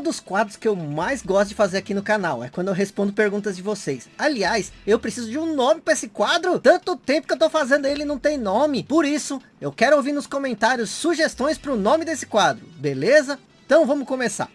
um dos quadros que eu mais gosto de fazer aqui no canal, é quando eu respondo perguntas de vocês. Aliás, eu preciso de um nome para esse quadro, tanto tempo que eu tô fazendo ele não tem nome. Por isso, eu quero ouvir nos comentários sugestões para o nome desse quadro, beleza? Então vamos começar.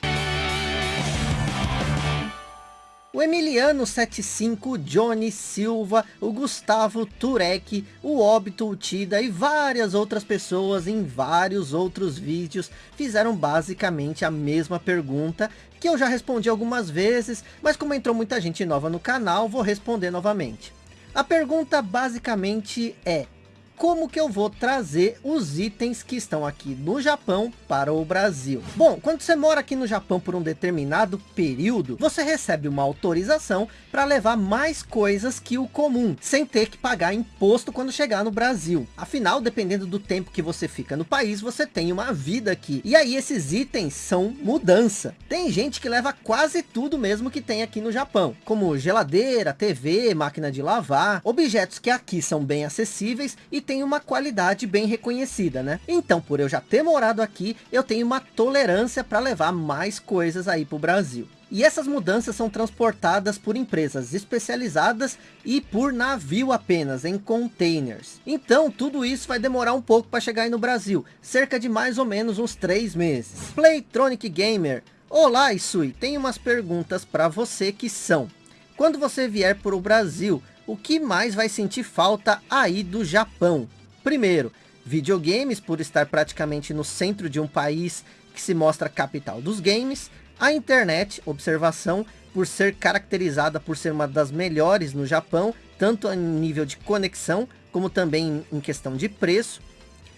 O Emiliano 75, o Johnny Silva, o Gustavo Turek, o Óbito Utida e várias outras pessoas em vários outros vídeos fizeram basicamente a mesma pergunta que eu já respondi algumas vezes, mas como entrou muita gente nova no canal, vou responder novamente. A pergunta basicamente é, como que eu vou trazer os itens que estão aqui no Japão para o Brasil. Bom, quando você mora aqui no Japão por um determinado período, você recebe uma autorização para levar mais coisas que o comum, sem ter que pagar imposto quando chegar no Brasil. Afinal, dependendo do tempo que você fica no país, você tem uma vida aqui. E aí esses itens são mudança. Tem gente que leva quase tudo mesmo que tem aqui no Japão, como geladeira, TV, máquina de lavar, objetos que aqui são bem acessíveis e tem uma qualidade bem reconhecida, né? Então, por eu já ter morado aqui, eu tenho uma tolerância para levar mais coisas aí para o Brasil. E essas mudanças são transportadas por empresas especializadas e por navio apenas, em containers. Então, tudo isso vai demorar um pouco para chegar aí no Brasil, cerca de mais ou menos uns três meses. Playtronic Gamer, Olá Isui, tenho umas perguntas para você que são. Quando você vier para o Brasil, o que mais vai sentir falta aí do Japão? Primeiro, videogames por estar praticamente no centro de um país que se mostra capital dos games. A internet, observação, por ser caracterizada por ser uma das melhores no Japão, tanto em nível de conexão, como também em questão de preço.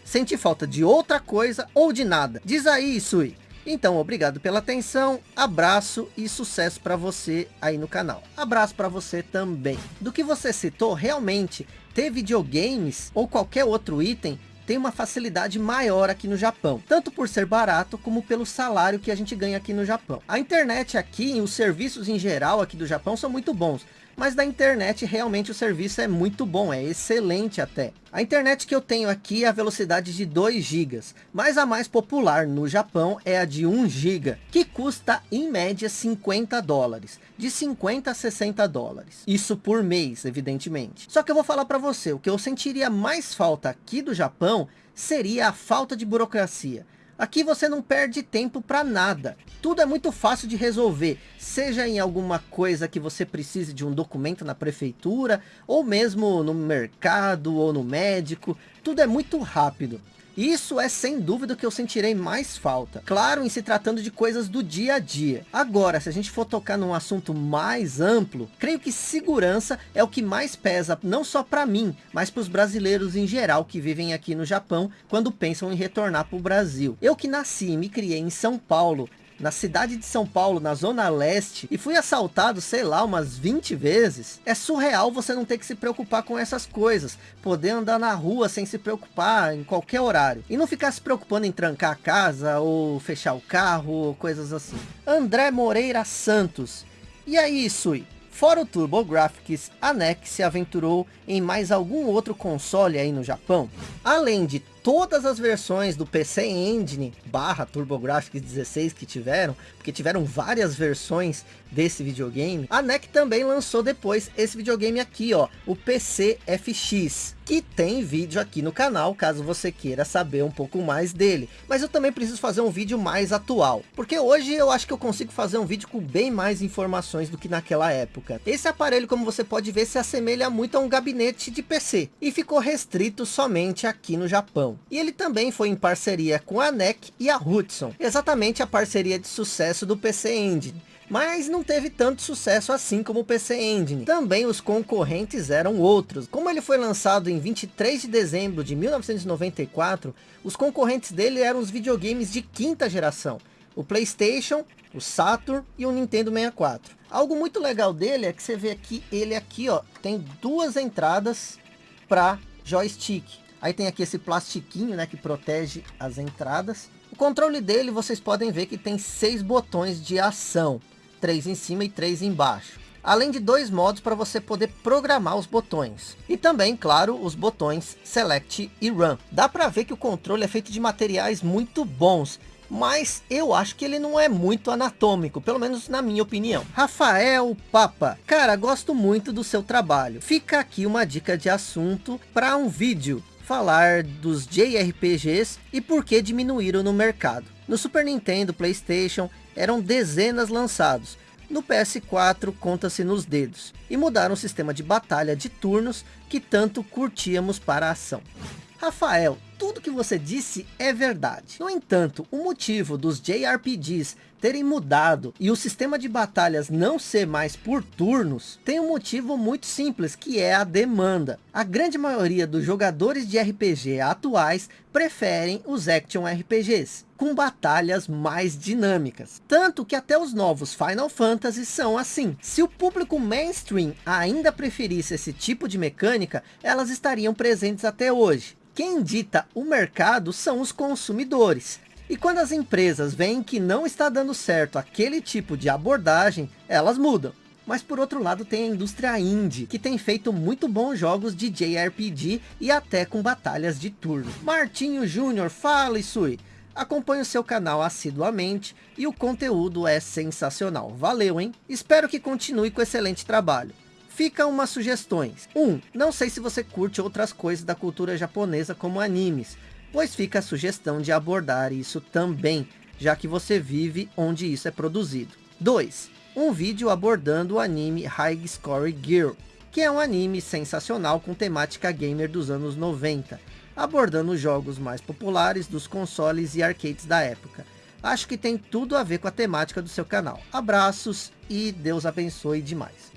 Sente falta de outra coisa ou de nada? Diz aí, Isui. Então, obrigado pela atenção, abraço e sucesso para você aí no canal. Abraço para você também. Do que você citou, realmente, ter videogames ou qualquer outro item tem uma facilidade maior aqui no Japão, tanto por ser barato como pelo salário que a gente ganha aqui no Japão. A internet aqui e os serviços em geral aqui do Japão são muito bons, mas da internet realmente o serviço é muito bom, é excelente até. A internet que eu tenho aqui é a velocidade de 2 GB, mas a mais popular no Japão é a de 1 GB, que custa em média 50 dólares, de 50 a 60 dólares. Isso por mês, evidentemente. Só que eu vou falar para você, o que eu sentiria mais falta aqui do Japão seria a falta de burocracia. Aqui você não perde tempo para nada. Tudo é muito fácil de resolver. Seja em alguma coisa que você precise de um documento na prefeitura, ou mesmo no mercado ou no médico. Tudo é muito rápido. Isso é sem dúvida que eu sentirei mais falta. Claro, em se tratando de coisas do dia a dia. Agora, se a gente for tocar num assunto mais amplo, creio que segurança é o que mais pesa, não só para mim, mas para os brasileiros em geral que vivem aqui no Japão, quando pensam em retornar para o Brasil. Eu que nasci e me criei em São Paulo, na cidade de São Paulo, na zona leste, e fui assaltado, sei lá, umas 20 vezes, é surreal você não ter que se preocupar com essas coisas, poder andar na rua sem se preocupar em qualquer horário, e não ficar se preocupando em trancar a casa, ou fechar o carro, ou coisas assim. André Moreira Santos, e aí Sui? Fora o TurboGrafx, a NEC se aventurou em mais algum outro console aí no Japão? Além de todas as versões do PC Engine barra TurboGrafx 16 que tiveram, porque tiveram várias versões desse videogame, a NEC também lançou depois esse videogame aqui, ó, o PC FX, que tem vídeo aqui no canal, caso você queira saber um pouco mais dele. Mas eu também preciso fazer um vídeo mais atual, porque hoje eu acho que eu consigo fazer um vídeo com bem mais informações do que naquela época. Esse aparelho, como você pode ver, se assemelha muito a um gabinete de PC, e ficou restrito somente aqui no Japão. E ele também foi em parceria com a NEC e a Hudson, exatamente a parceria de sucesso do PC Engine. Mas não teve tanto sucesso assim como o PC Engine. Também os concorrentes eram outros. Como ele foi lançado em 23 de dezembro de 1994, os concorrentes dele eram os videogames de quinta geração. O Playstation, o Saturn e o Nintendo 64. Algo muito legal dele é que você vê aqui, ele aqui ó, tem duas entradas para joystick. Aí tem aqui esse plastiquinho, né, que protege as entradas. O controle dele, vocês podem ver que tem seis botões de ação. Três em cima e três embaixo. Além de dois modos para você poder programar os botões. E também, claro, os botões Select e Run. Dá para ver que o controle é feito de materiais muito bons. mas eu acho que ele não é muito anatômico, pelo menos na minha opinião. Rafael Papa, cara, gosto muito do seu trabalho. Fica aqui uma dica de assunto para um vídeo falar dos JRPGs e por que diminuíram no mercado. No Super Nintendo, Playstation, eram dezenas lançados. No PS4 conta-se nos dedos. E mudaram o sistema de batalha de turnos que tanto curtíamos para a ação. Rafael, tudo que você disse é verdade. No entanto, o motivo dos JRPGs terem mudado e o sistema de batalhas não ser mais por turnos, tem um motivo muito simples, que é a demanda. A grande maioria dos jogadores de RPG atuais preferem os Action RPGs, com batalhas mais dinâmicas. Tanto que até os novos Final Fantasy são assim. Se o público mainstream ainda preferisse esse tipo de mecânica, elas estariam presentes até hoje. Quem dita o mercado são os consumidores. E quando as empresas veem que não está dando certo aquele tipo de abordagem, elas mudam. Mas por outro lado tem a indústria indie, que tem feito muito bons jogos de JRPG e até com batalhas de turno. Martinho Júnior, fala Isui. Acompanhe o seu canal assiduamente e o conteúdo é sensacional. Valeu, hein? Espero que continue com excelente trabalho. Fica umas sugestões. 1. Um, não sei se você curte outras coisas da cultura japonesa como animes, pois fica a sugestão de abordar isso também, já que você vive onde isso é produzido. 2. Um vídeo abordando o anime High Score Girl, que é um anime sensacional com temática gamer dos anos 90, abordando os jogos mais populares dos consoles e arcades da época. Acho que tem tudo a ver com a temática do seu canal. Abraços e Deus abençoe demais.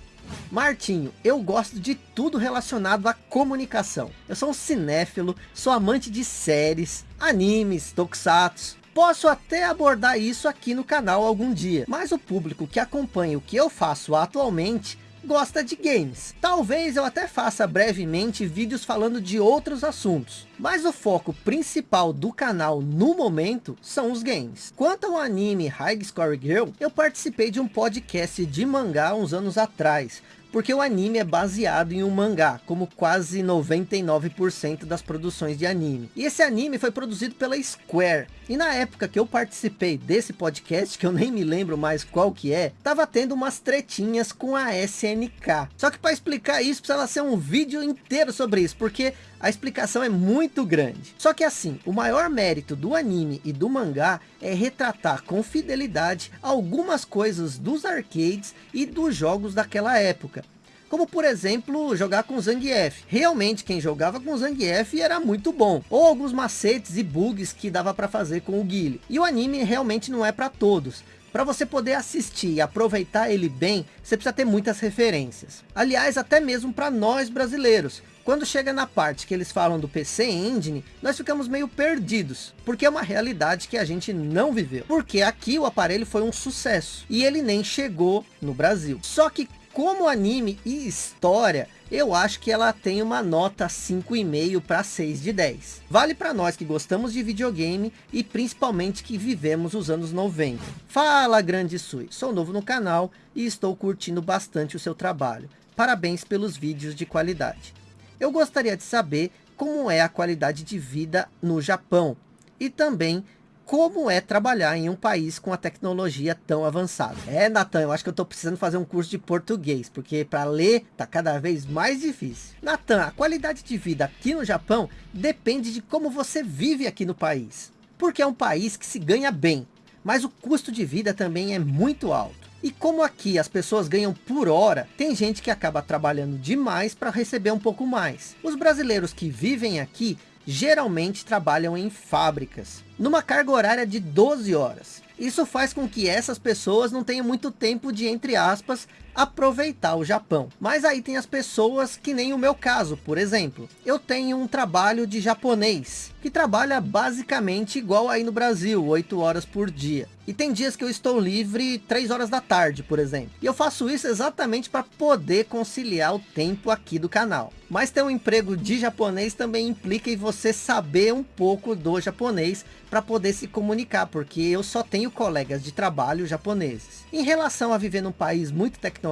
Martinho, eu gosto de tudo relacionado à comunicação. Eu sou um cinéfilo, sou amante de séries, animes, tokusatsu. Posso até abordar isso aqui no canal algum dia, mas o público que acompanha o que eu faço atualmente gosta de games. Talvez eu até faça brevemente vídeos falando de outros assuntos. Mas o foco principal do canal no momento são os games. Quanto ao anime High Score Girl, eu participei de um podcast de mangá uns anos atrás porque o anime é baseado em um mangá, como quase 99% das produções de anime. E esse anime foi produzido pela Square. E na época que eu participei desse podcast, que eu nem me lembro mais qual que é, tava tendo umas tretinhas com a SNK. Só que para explicar isso, precisa ser um vídeo inteiro sobre isso, porque a explicação é muito grande. Só que assim, o maior mérito do anime e do mangá é retratar com fidelidade algumas coisas dos arcades e dos jogos daquela época. Como por exemplo, jogar com Zangief. Realmente quem jogava com Zangief era muito bom. Ou alguns macetes e bugs que dava para fazer com o Guile. E o anime realmente não é para todos. Para você poder assistir e aproveitar ele bem, você precisa ter muitas referências. Aliás, até mesmo para nós brasileiros. Quando chega na parte que eles falam do PC Engine, nós ficamos meio perdidos, porque é uma realidade que a gente não viveu. Porque aqui o aparelho foi um sucesso, e ele nem chegou no Brasil. Só que como anime e história, eu acho que ela tem uma nota 5,5 para 6 de 10. Vale para nós que gostamos de videogame e principalmente que vivemos os anos 90. Fala grande Sui, sou novo no canal e estou curtindo bastante o seu trabalho. Parabéns pelos vídeos de qualidade. Eu gostaria de saber como é a qualidade de vida no Japão e também como é trabalhar em um país com a tecnologia tão avançada. É, Natan, eu acho que eu estou precisando fazer um curso de português, porque para ler tá cada vez mais difícil. Natan, a qualidade de vida aqui no Japão depende de como você vive aqui no país. Porque é um país que se ganha bem, mas o custo de vida também é muito alto. E como aqui as pessoas ganham por hora, tem gente que acaba trabalhando demais para receber um pouco mais. Os brasileiros que vivem aqui geralmente trabalham em fábricas, numa carga horária de 12 horas. Isso faz com que essas pessoas não tenham muito tempo de, entre aspas, aproveitar o Japão. Mas aí tem as pessoas que nem o meu caso, por exemplo. Eu tenho um trabalho de japonês, que trabalha basicamente igual aí no Brasil, 8 horas por dia. E tem dias que eu estou livre 3 horas da tarde, por exemplo. E eu faço isso exatamente para poder conciliar o tempo aqui do canal. Mas ter um emprego de japonês também implica em você saber um pouco do japonês para poder se comunicar, porque eu só tenho colegas de trabalho japoneses. Em relação a viver num país muito tecnológico,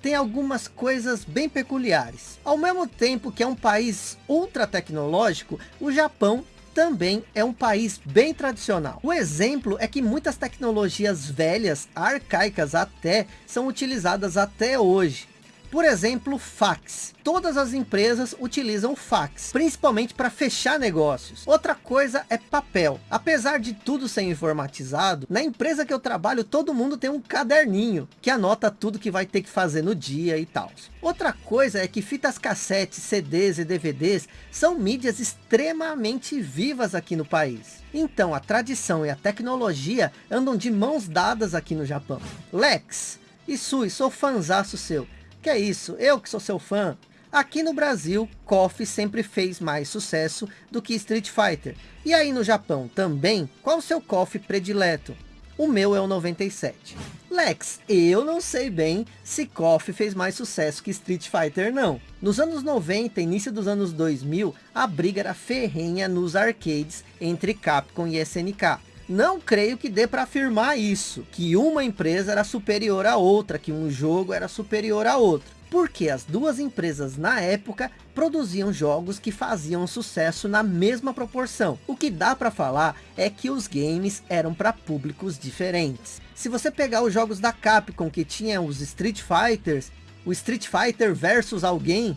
tem algumas coisas bem peculiares. Ao mesmo tempo que é um país ultra tecnológico, o Japão também é um país bem tradicional. O exemplo é que muitas tecnologias velhas, arcaicas até, são utilizadas até hoje. Por exemplo, fax. Todas as empresas utilizam fax, principalmente para fechar negócios. Outra coisa é papel. Apesar de tudo ser informatizado, na empresa que eu trabalho, todo mundo tem um caderninho que anota tudo que vai ter que fazer no dia e tal. Outra coisa é que fitas cassete, CDs e DVDs são mídias extremamente vivas aqui no país. Então a tradição e a tecnologia andam de mãos dadas aqui no Japão. Lex, Isui, sou fanzaço seu. Que é isso? Eu que sou seu fã. Aqui no Brasil, KOF sempre fez mais sucesso do que Street Fighter. E aí no Japão também, qual o seu KOF predileto? O meu é o 97. Lex, eu não sei bem se KOF fez mais sucesso que Street Fighter não. Nos anos 90, início dos anos 2000, a briga era ferrenha nos arcades entre Capcom e SNK. Não creio que dê para afirmar isso, que uma empresa era superior à outra, que um jogo era superior a outro. Porque as duas empresas na época produziam jogos que faziam sucesso na mesma proporção. O que dá para falar é que os games eram para públicos diferentes. Se você pegar os jogos da Capcom que tinham os Street Fighters, o Street Fighter versus alguém,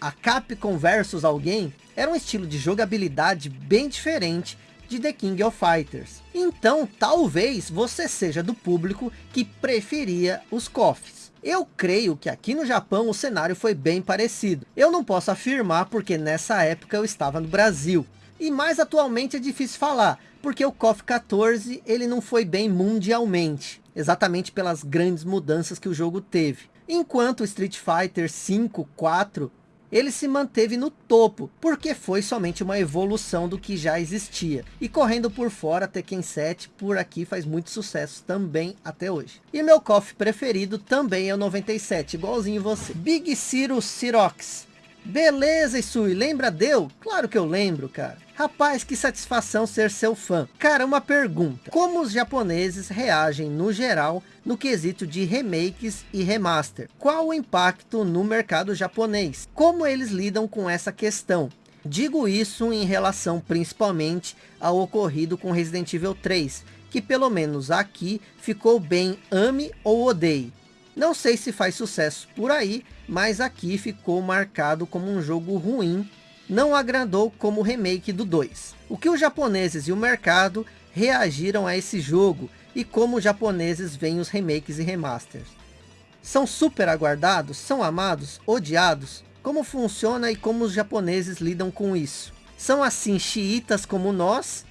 a Capcom versus alguém, era um estilo de jogabilidade bem diferente de The King of Fighters. Então, talvez você seja do público que preferia os KOFs. Eu creio que aqui no Japão o cenário foi bem parecido. Eu não posso afirmar porque nessa época eu estava no Brasil. E mais atualmente é difícil falar, porque o KOF 14 ele não foi bem mundialmente. Exatamente pelas grandes mudanças que o jogo teve. Enquanto Street Fighter 5, 4 ele se manteve no topo, porque foi somente uma evolução do que já existia. E correndo por fora, Tekken 7 por aqui faz muito sucesso também até hoje. E meu KOF preferido também é o 97, igualzinho você. Big Ciro Cirox. Beleza, Isui, lembra deu? Claro que eu lembro, cara. Rapaz, que satisfação ser seu fã. Cara, uma pergunta. Como os japoneses reagem no geral no quesito de remakes e remaster? Qual o impacto no mercado japonês? Como eles lidam com essa questão? Digo isso em relação principalmente ao ocorrido com Resident Evil 3, que pelo menos aqui ficou bem ame ou odeie. Não sei se faz sucesso por aí, mas aqui ficou marcado como um jogo ruim não agradou como remake do 2. O que os japoneses e o mercado reagiram a esse jogo e como os japoneses veem os remakes e remasters. São super aguardados? São amados? Odiados? Como funciona e como os japoneses lidam com isso? São assim xiitas como nós?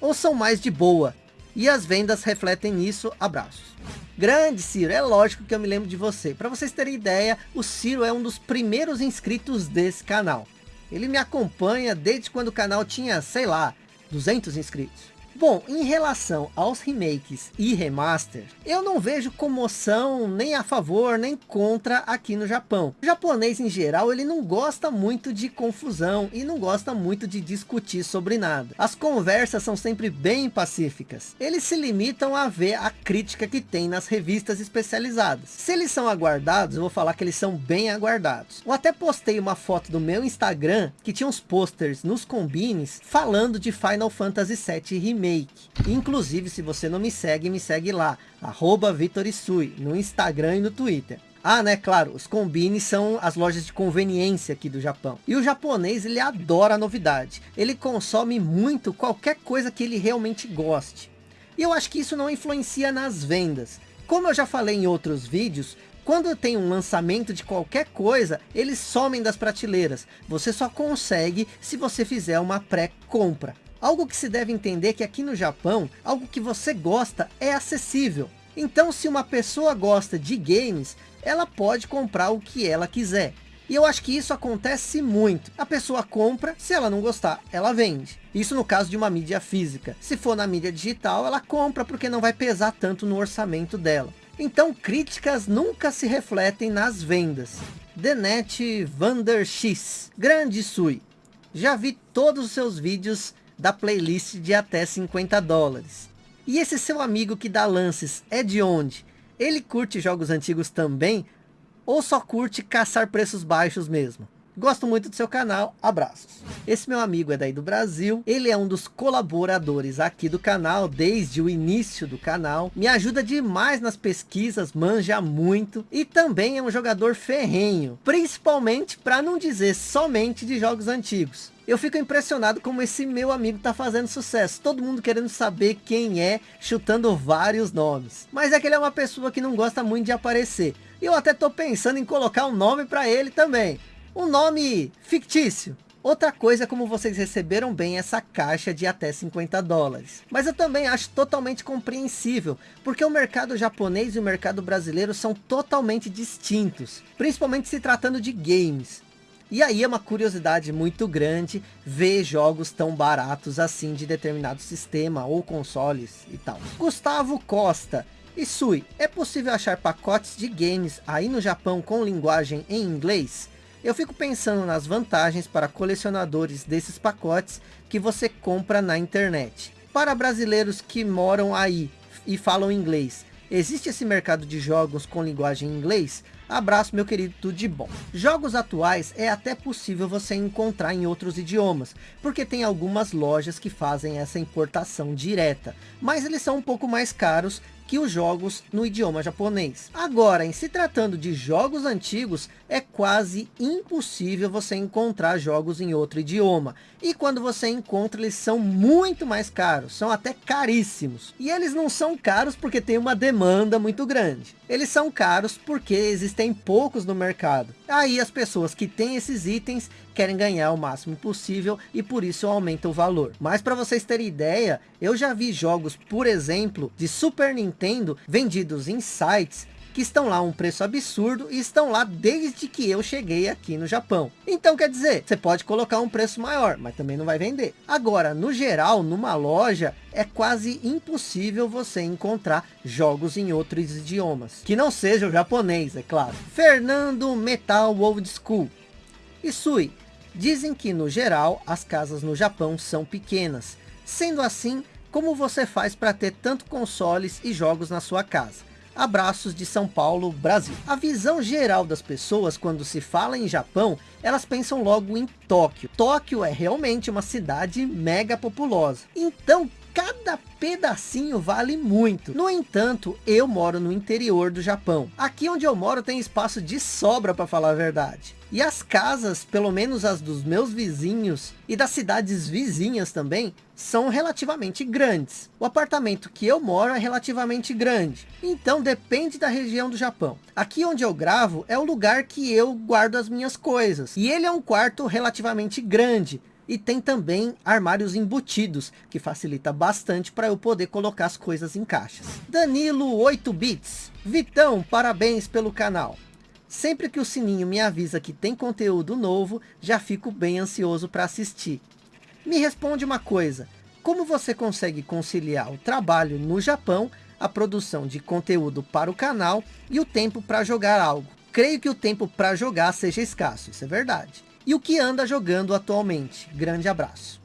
Ou são mais de boa? E as vendas refletem nisso? Abraços. Grande Ciro, é lógico que eu me lembro de você. Para vocês terem ideia, o Ciro é um dos primeiros inscritos desse canal. Ele me acompanha desde quando o canal tinha, sei lá, 200 inscritos. Bom, em relação aos remakes e remaster, eu não vejo comoção nem a favor nem contra aqui no Japão. O japonês em geral, ele não gosta muito de confusão e não gosta muito de discutir sobre nada. As conversas são sempre bem pacíficas. Eles se limitam a ver a crítica que tem nas revistas especializadas. Se eles são aguardados, eu vou falar que eles são bem aguardados. Eu até postei uma foto do meu Instagram que tinha uns posters nos combines falando de Final Fantasy VII Remake remake. Inclusive, se você não me segue, me segue lá, arroba Vitorisui, no Instagram e no Twitter. Ah, né, claro, os combines são as lojas de conveniência aqui do Japão. E o japonês, ele adora a novidade. Ele consome muito qualquer coisa que ele realmente goste. E eu acho que isso não influencia nas vendas. Como eu já falei em outros vídeos, quando tem um lançamento de qualquer coisa, eles somem das prateleiras. Você só consegue se você fizer uma pré-compra. Algo que se deve entender que aqui no Japão, algo que você gosta é acessível. Então se uma pessoa gosta de games, ela pode comprar o que ela quiser. E eu acho que isso acontece muito. A pessoa compra, se ela não gostar, ela vende. Isso no caso de uma mídia física. Se for na mídia digital, ela compra porque não vai pesar tanto no orçamento dela. Então críticas nunca se refletem nas vendas. Denet Vander X. Grande Sui. Já vi todos os seus vídeos da playlist de até 50 dólares. E esse seu amigo que dá lances é de onde? Ele curte jogos antigos também? Ou só curte caçar preços baixos mesmo? Gosto muito do seu canal, abraços. Esse meu amigo é daí do Brasil, ele é um dos colaboradores aqui do canal, desde o início do canal, me ajuda demais nas pesquisas, manja muito, e também é um jogador ferrenho, principalmente para não dizer somente de jogos antigos. Eu fico impressionado como esse meu amigo tá fazendo sucesso. Todo mundo querendo saber quem é, chutando vários nomes. Mas é que ele é uma pessoa que não gosta muito de aparecer. E eu até tô pensando em colocar um nome para ele também. Um nome fictício. Outra coisa é como vocês receberam bem essa caixa de até 50 dólares. Mas eu também acho totalmente compreensível, porque o mercado japonês e o mercado brasileiro são totalmente distintos, principalmente se tratando de games. E aí é uma curiosidade muito grande ver jogos tão baratos assim de determinado sistema ou consoles e tal. Gustavo Costa. E Sui, é possível achar pacotes de games aí no Japão com linguagem em inglês? Eu fico pensando nas vantagens para colecionadores desses pacotes que você compra na internet. Para brasileiros que moram aí e falam inglês, existe esse mercado de jogos com linguagem em inglês? Abraço meu querido, tudo de bom. Jogos atuais é até possível você encontrar em outros idiomas, porque tem algumas lojas que fazem essa importação direta, mas eles são um pouco mais caros que os jogos no idioma japonês. Agora, em se tratando de jogos antigos, é quase impossível você encontrar jogos em outro idioma. E quando você encontra, eles são muito mais caros, são até caríssimos. E eles não são caros porque tem uma demanda muito grande. Eles são caros porque existem poucos no mercado. Aí as pessoas que têm esses itens querem ganhar o máximo possível e por isso aumenta o valor. Mas para vocês terem ideia, eu já vi jogos, por exemplo, de Super Nintendo vendidos em sites que estão lá um preço absurdo e estão lá desde que eu cheguei aqui no Japão. Então quer dizer, você pode colocar um preço maior, mas também não vai vender. Agora, no geral, numa loja, é quase impossível você encontrar jogos em outros idiomas. Que não seja o japonês, é claro. Fernando Metal Old School. Isui, dizem que no geral, as casas no Japão são pequenas. Sendo assim, como você faz para ter tanto consoles e jogos na sua casa? Abraços de São Paulo, Brasil. A visão geral das pessoas quando se fala em Japão, elas pensam logo em Tóquio. Tóquio é realmente uma cidade mega populosa. Então, cada pedacinho vale muito. No entanto, eu moro no interior do Japão. Aqui onde eu moro tem espaço de sobra para falar a verdade. E as casas, pelo menos as dos meus vizinhos e das cidades vizinhas também, são relativamente grandes. O apartamento que eu moro é relativamente grande. Então depende da região do Japão. Aqui onde eu gravo é o lugar que eu guardo as minhas coisas. E ele é um quarto relativamente grande. E tem também armários embutidos, que facilita bastante para eu poder colocar as coisas em caixas. Danilo 8 bits. Vitão, parabéns pelo canal. Sempre que o sininho me avisa que tem conteúdo novo, já fico bem ansioso para assistir. Me responde uma coisa, como você consegue conciliar o trabalho no Japão, a produção de conteúdo para o canal e o tempo para jogar algo? Creio que o tempo para jogar seja escasso, isso é verdade. E o que anda jogando atualmente? Grande abraço.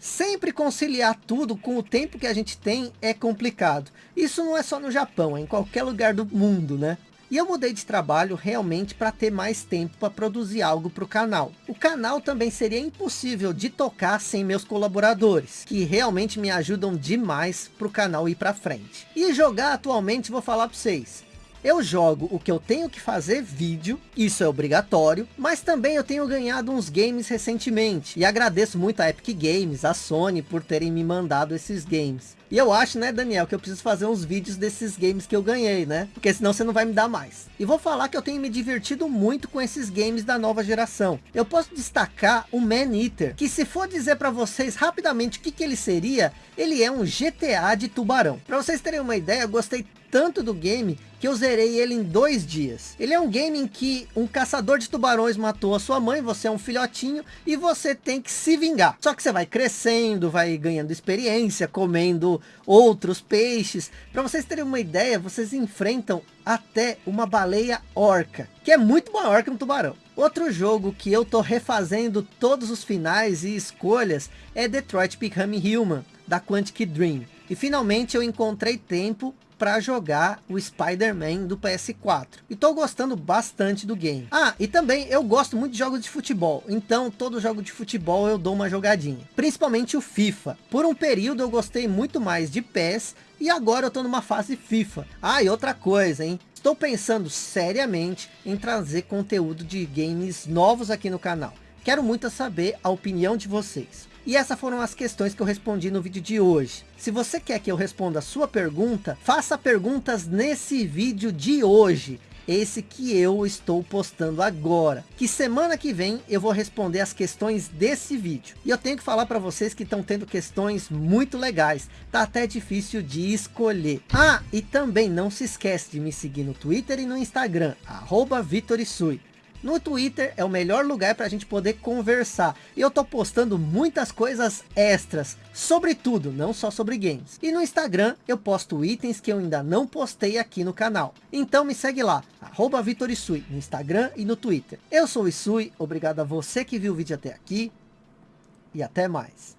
Sempre conciliar tudo com o tempo que a gente tem é complicado. Isso não é só no Japão, é em qualquer lugar do mundo, né? E eu mudei de trabalho realmente para ter mais tempo para produzir algo para o canal. O canal também seria impossível de tocar sem meus colaboradores, que realmente me ajudam demais para o canal ir para frente. E jogar atualmente, vou falar para vocês, eu jogo o que eu tenho que fazer vídeo, isso é obrigatório, mas também eu tenho ganhado uns games recentemente. E agradeço muito a Epic Games, a Sony, por terem me mandado esses games. E eu acho, né, Daniel, que eu preciso fazer uns vídeos desses games que eu ganhei, né? Porque senão você não vai me dar mais. E vou falar que eu tenho me divertido muito com esses games da nova geração. Eu posso destacar o Man Eater, que se for dizer para vocês rapidamente o que, que ele seria, ele é um GTA de tubarão. Para vocês terem uma ideia, eu gostei tanto do game que eu zerei ele em dois dias. Ele é um game em que um caçador de tubarões matou a sua mãe, você é um filhotinho e você tem que se vingar. Só que você vai crescendo, vai ganhando experiência, comendo outros peixes. Para vocês terem uma ideia, vocês enfrentam até uma baleia orca, que é muito maior que um tubarão. Outro jogo que eu tô refazendo todos os finais e escolhas é Detroit Become Human, da Quantic Dream. E finalmente eu encontrei tempo para jogar o Spider-Man do PS4. E tô gostando bastante do game. Ah, e também eu gosto muito de jogos de futebol. Então todo jogo de futebol eu dou uma jogadinha. Principalmente o FIFA. Por um período eu gostei muito mais de PES. E agora eu tô numa fase FIFA. Ah, e outra coisa, hein? Estou pensando seriamente em trazer conteúdo de games novos aqui no canal. Quero muito saber a opinião de vocês. E essas foram as questões que eu respondi no vídeo de hoje. Se você quer que eu responda a sua pergunta, faça perguntas nesse vídeo de hoje. Esse que eu estou postando agora. Que semana que vem eu vou responder as questões desse vídeo. E eu tenho que falar para vocês que estão tendo questões muito legais. Tá até difícil de escolher. Ah, e também não se esquece de me seguir no Twitter e no Instagram. Arroba Vitorisui. No Twitter é o melhor lugar para a gente poder conversar. E eu tô postando muitas coisas extras. Sobre tudo, não só sobre games. E no Instagram eu posto itens que eu ainda não postei aqui no canal. Então me segue lá, arroba Vitorisui, no Instagram e no Twitter. Eu sou o Isui, obrigado a você que viu o vídeo até aqui. E até mais.